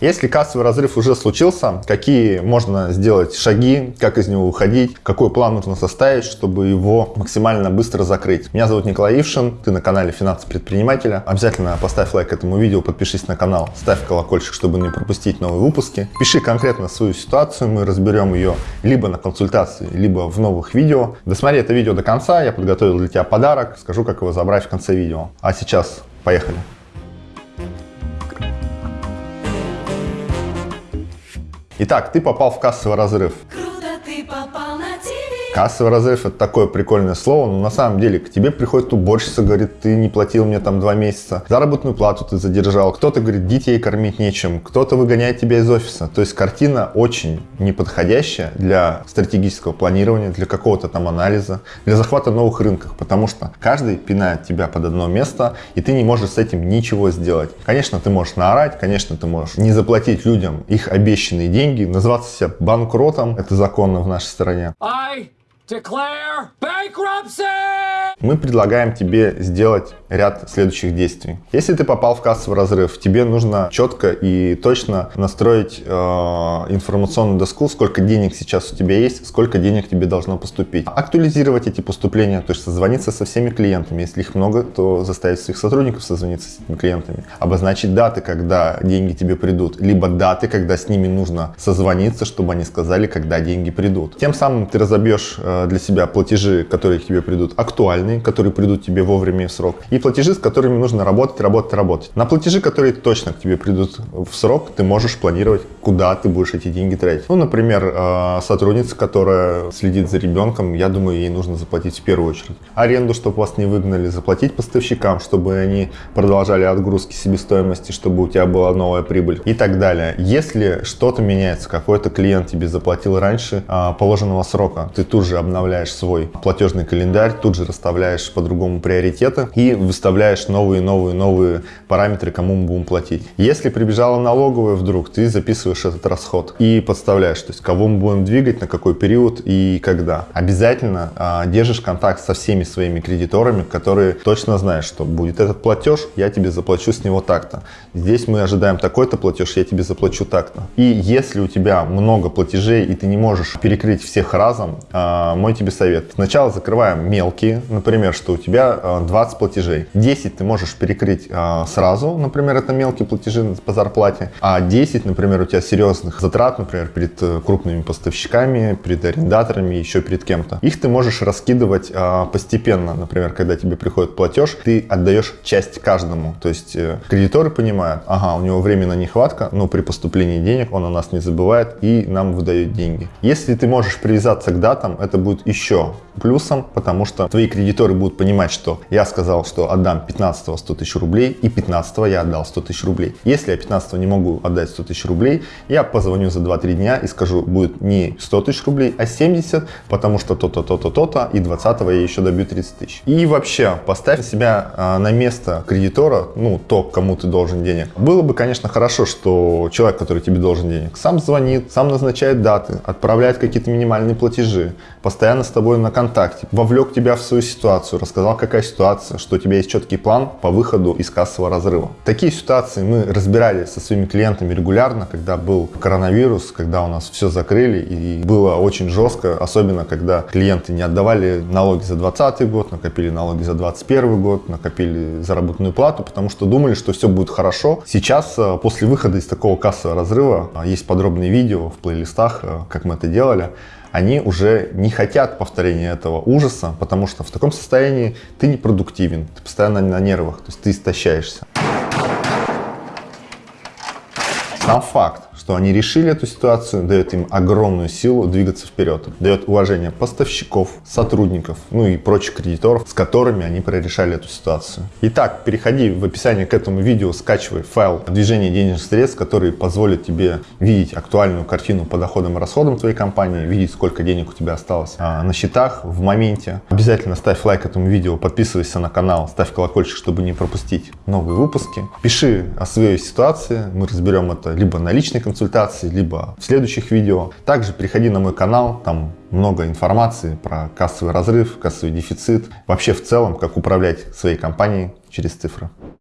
Если кассовый разрыв уже случился, какие можно сделать шаги, как из него выходить, какой план нужно составить, чтобы его максимально быстро закрыть. Меня зовут Николай Ившин, ты на канале Финансы предпринимателя. Обязательно поставь лайк этому видео, подпишись на канал, ставь колокольчик, чтобы не пропустить новые выпуски. Пиши конкретно свою ситуацию, мы разберем ее либо на консультации, либо в новых видео. Досмотри это видео до конца, я подготовил для тебя подарок, скажу, как его забрать в конце видео. А сейчас поехали. Итак, ты попал в кассовый разрыв. Кассовый разрыв это такое прикольное слово, но на самом деле к тебе приходит уборщица, говорит, ты не платил мне там два месяца, заработную плату ты задержал, кто-то говорит, детей кормить нечем, кто-то выгоняет тебя из офиса. То есть картина очень неподходящая для стратегического планирования, для какого-то там анализа, для захвата новых рынков, потому что каждый пинает тебя под одно место, и ты не можешь с этим ничего сделать. Конечно, ты можешь наорать, конечно, ты можешь не заплатить людям их обещанные деньги, назваться себя банкротом, это законно в нашей стране. I declare bankruptcy! мы предлагаем тебе сделать ряд следующих действий. Если ты попал в кассовый разрыв, тебе нужно четко и точно настроить э, информационную доску, сколько денег сейчас у тебя есть, сколько денег тебе должно поступить. Актуализировать эти поступления, то есть созвониться со всеми клиентами. Если их много, то заставить своих сотрудников созвониться с этими клиентами. Обозначить даты, когда деньги тебе придут, либо даты, когда с ними нужно созвониться, чтобы они сказали, когда деньги придут. Тем самым ты разобьешь э, для себя платежи, которые к тебе придут, актуальны актуальные, которые придут тебе вовремя и в срок, и платежи, с которыми нужно работать, работать, работать. На платежи, которые точно к тебе придут в срок, ты можешь планировать, куда ты будешь эти деньги тратить. Ну, например, э, сотрудница, которая следит за ребенком, я думаю, ей нужно заплатить в первую очередь. Аренду, чтобы вас не выгнали, заплатить поставщикам, чтобы они продолжали отгрузки себестоимости, чтобы у тебя была новая прибыль и так далее. Если что-то меняется, какой-то клиент тебе заплатил раньше э, положенного срока, ты тут же обновляешь свой платежный календарь, тут же расставляешь по-другому приоритеты и выставляешь новые, новые, новые параметры, кому мы будем платить. Если прибежала налоговая вдруг, ты записываешь этот расход и подставляешь, то есть кого мы будем двигать, на какой период и когда. Обязательно а, держишь контакт со всеми своими кредиторами, которые точно знаешь, что будет этот платеж, я тебе заплачу с него так-то. Здесь мы ожидаем такой-то платеж, я тебе заплачу так-то. И если у тебя много платежей и ты не можешь перекрыть всех разом, а, мой тебе совет. Сначала закрываем мелкие, например, что у тебя 20 э, платежей. 10 ты можешь перекрыть э, сразу, например, это мелкие платежи по зарплате, а 10, например, у тебя серьезных затрат, например, перед э, крупными поставщиками, перед арендаторами, еще перед кем-то. Их ты можешь раскидывать постепенно, например, когда тебе приходит платеж, ты отдаешь часть каждому. То есть кредиторы понимают, ага, у него временная нехватка, но при поступлении денег он о нас не забывает и нам выдает деньги. Если ты можешь привязаться к датам, это будет еще плюсом, потому что твои кредиторы будут понимать, что я сказал, что отдам 15 100 тысяч рублей, и 15 я отдал 100 тысяч рублей. Если я 15 не могу отдать 100 тысяч рублей, я позвоню за 2-3 дня и скажу, будет не 100 тысяч рублей, а 70, потому что то-то, то-то, то-то, и 20 я еще добью 30 тысяч. И вообще, поставь себя а, на место кредитора, ну, то, кому ты должен денег. Было бы, конечно, хорошо, что человек, который тебе должен денег, сам звонит, сам назначает даты, отправляет какие-то минимальные платежи, постоянно с тобой на контакте, вовлек тебя в свою ситуацию, рассказал, какая ситуация, что у тебя есть четкий план по выходу из кассового разрыва. Такие ситуации мы разбирали со своими клиентами регулярно, когда был коронавирус, когда у нас все закрыли и было очень жестко, особенно когда клиенты не отдавали налоги за 2020 год, накопили налоги за 2021 год, накопили заработную плату, потому что думали, что все будет хорошо. Сейчас, э, после выхода из такого кассового разрыва, э, есть подробные видео в плейлистах, э, как мы это делали, они уже не хотят повторения этого ужаса, потому что в таком состоянии ты не продуктивен, ты постоянно на нервах, то есть ты истощаешься. Сам факт, что они решили эту ситуацию, дает им огромную силу двигаться вперед, дает уважение поставщиков, сотрудников, ну и прочих кредиторов, с которыми они прорешали эту ситуацию. Итак, переходи в описание к этому видео, скачивай файл движения денежных средств, который позволит тебе видеть актуальную картину по доходам и расходам твоей компании, видеть, сколько денег у тебя осталось а, на счетах в моменте. Обязательно ставь лайк этому видео, подписывайся на канал, ставь колокольчик, чтобы не пропустить новые выпуски. Пиши о своей ситуации, мы разберем это либо на личной консультации, консультаций, либо в следующих видео. Также переходи на мой канал, там много информации про кассовый разрыв, кассовый дефицит, вообще в целом, как управлять своей компанией через цифры.